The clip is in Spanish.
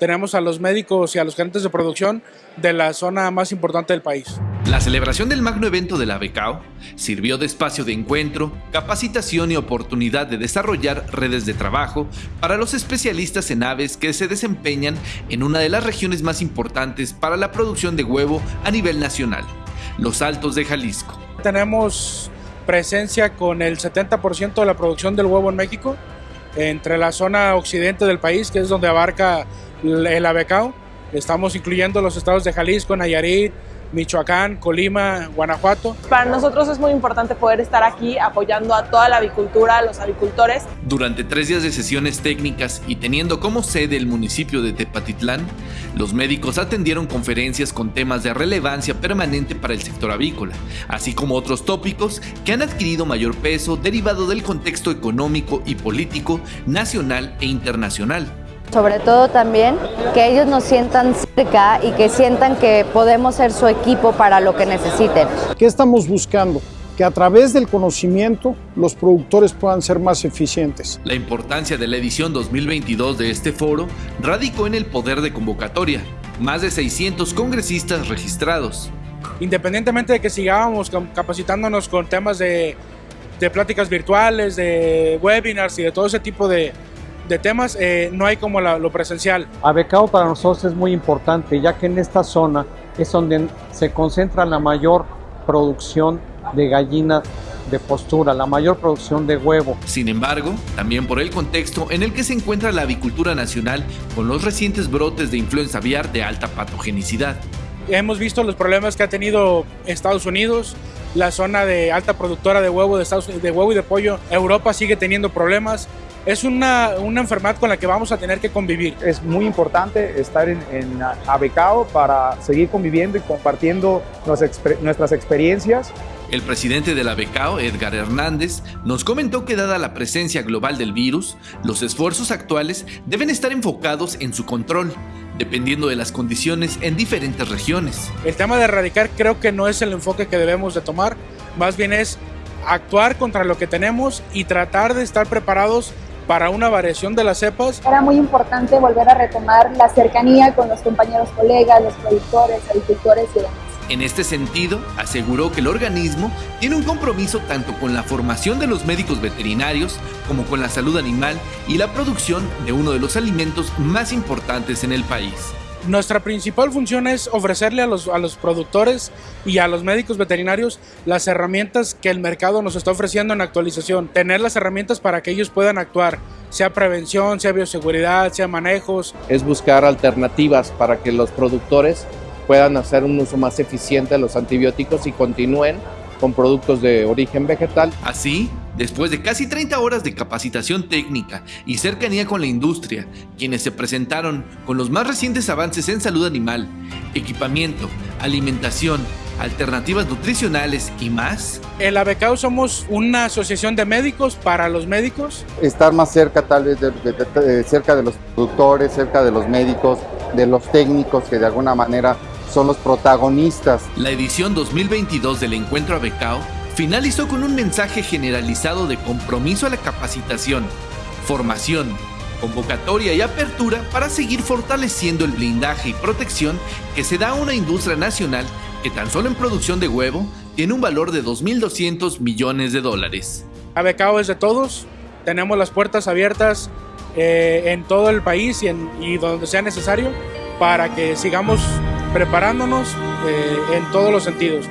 tenemos a los médicos y a los gerentes de producción de la zona más importante del país. La celebración del magno evento de la BECAO sirvió de espacio de encuentro, capacitación y oportunidad de desarrollar redes de trabajo para los especialistas en aves que se desempeñan en una de las regiones más importantes para la producción de huevo a nivel nacional, los Altos de Jalisco. Tenemos presencia con el 70% de la producción del huevo en México, entre la zona occidente del país, que es donde abarca el ABECAO. Estamos incluyendo los estados de Jalisco, Nayarit, Michoacán, Colima, Guanajuato. Para nosotros es muy importante poder estar aquí apoyando a toda la avicultura, a los avicultores. Durante tres días de sesiones técnicas y teniendo como sede el municipio de Tepatitlán, los médicos atendieron conferencias con temas de relevancia permanente para el sector avícola, así como otros tópicos que han adquirido mayor peso derivado del contexto económico y político nacional e internacional sobre todo también que ellos nos sientan cerca y que sientan que podemos ser su equipo para lo que necesiten. ¿Qué estamos buscando? que a través del conocimiento los productores puedan ser más eficientes. La importancia de la edición 2022 de este foro radicó en el poder de convocatoria, más de 600 congresistas registrados. Independientemente de que sigamos capacitándonos con temas de, de pláticas virtuales, de webinars y de todo ese tipo de, de temas, eh, no hay como lo presencial. Abecao para nosotros es muy importante, ya que en esta zona es donde se concentra la mayor producción de gallinas de postura, la mayor producción de huevo. Sin embargo, también por el contexto en el que se encuentra la avicultura nacional con los recientes brotes de influenza aviar de alta patogenicidad. Hemos visto los problemas que ha tenido Estados Unidos, la zona de alta productora de huevo de, Estados, de huevo y de pollo. Europa sigue teniendo problemas es una, una, enfermedad con la que vamos a tener que convivir. Es muy importante estar en, en Abecao para seguir conviviendo y compartiendo nuestras experiencias. El presidente de la Becao, Edgar Hernández, nos comentó que dada la presencia global del virus, los esfuerzos actuales deben estar enfocados en su control, dependiendo de las condiciones en diferentes regiones. El tema de erradicar creo que no es el enfoque que debemos de tomar, más bien es actuar contra lo que tenemos y tratar de estar preparados para una variación de las cepas. Era muy importante volver a retomar la cercanía con los compañeros colegas, los productores, agricultores y demás. En este sentido, aseguró que el organismo tiene un compromiso tanto con la formación de los médicos veterinarios como con la salud animal y la producción de uno de los alimentos más importantes en el país. Nuestra principal función es ofrecerle a los, a los productores y a los médicos veterinarios las herramientas que el mercado nos está ofreciendo en actualización. Tener las herramientas para que ellos puedan actuar, sea prevención, sea bioseguridad, sea manejos. Es buscar alternativas para que los productores puedan hacer un uso más eficiente de los antibióticos y continúen con productos de origen vegetal. Así, después de casi 30 horas de capacitación técnica y cercanía con la industria, quienes se presentaron con los más recientes avances en salud animal, equipamiento, alimentación, alternativas nutricionales y más. En la BECAO somos una asociación de médicos para los médicos. Estar más cerca tal vez de, cerca de los productores, cerca de los médicos, de los técnicos que de alguna manera son los protagonistas. La edición 2022 del Encuentro Abecao finalizó con un mensaje generalizado de compromiso a la capacitación, formación, convocatoria y apertura para seguir fortaleciendo el blindaje y protección que se da a una industria nacional que tan solo en producción de huevo tiene un valor de 2.200 millones de dólares. Abecao es de todos, tenemos las puertas abiertas eh, en todo el país y, donde sea necesario para que sigamos preparándonos eh, en todos los sentidos.